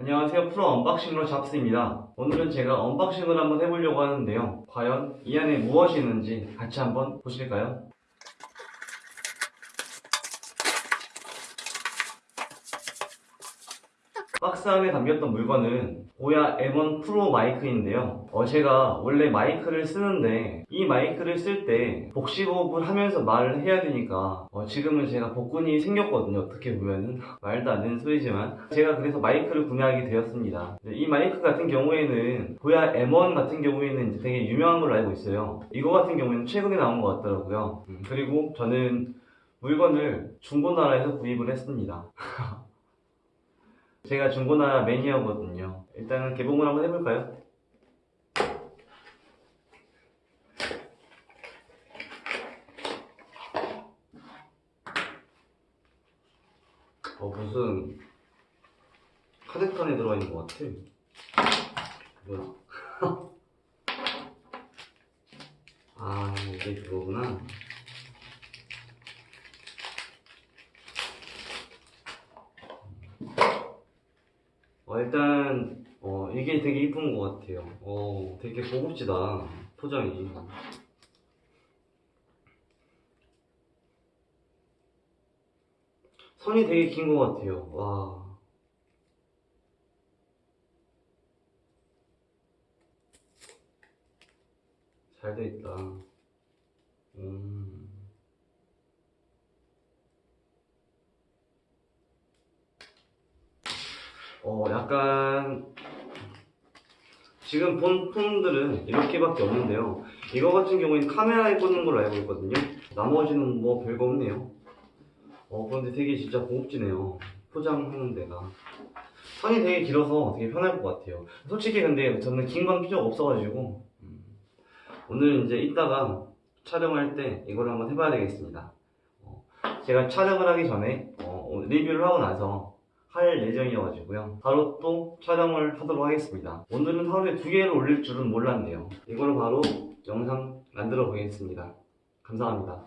안녕하세요. 프로 unboxing러 잡스입니다. 오늘은 제가 unboxing을 한번 해보려고 하는데요. 과연 이 안에 무엇이 있는지 같이 한번 보실까요? 박스 안에 담겼던 물건은 보야 M1 프로 마이크인데요. 어, 제가 원래 마이크를 쓰는데 이 마이크를 쓸 때 복식호흡을 하면서 말을 해야 되니까 어, 지금은 제가 복근이 생겼거든요. 어떻게 보면은. 말도 안 되는 소리지만. 제가 그래서 마이크를 구매하게 되었습니다. 네, 이 마이크 같은 경우에는 보야 M1 같은 경우에는 이제 되게 유명한 걸로 알고 있어요. 이거 같은 경우에는 최근에 나온 것 같더라고요. 음, 그리고 저는 물건을 중고나라에서 구입을 했습니다 제가 중고나라 매니아거든요. 일단은 개봉을 한번 해볼까요? 어, 무슨 카드칸에 들어가 있는 것 같아. 뭐야? 아, 이게 그거구나. 어, 일단 어, 이게 되게 이쁜 것 같아요. 어, 되게 고급지다 포장이. 선이 되게 긴 것 같아요. 와. 잘돼 있다. 음. 어, 약간 지금 본 폰들은 이렇게밖에 없는데요. 이거 같은 경우에는 카메라에 꽂는 걸로 알고 있거든요. 나머지는 뭐 별거 없네요. 어, 그런데 되게 진짜 고급지네요. 포장하는 데가. 선이 되게 길어서 되게 편할 것 같아요. 솔직히 근데 저는 긴 건 필요가 없어가지고 음, 오늘 이제 이따가 촬영할 때 이걸 한번 해봐야 되겠습니다. 어, 제가 촬영을 하기 전에 어, 리뷰를 하고 나서 할 예정이어가지고요. 바로 또 촬영을 하도록 하겠습니다. 오늘은 하루에 두 개를 올릴 줄은 몰랐네요. 이거를 바로 영상 만들어 보겠습니다. 감사합니다.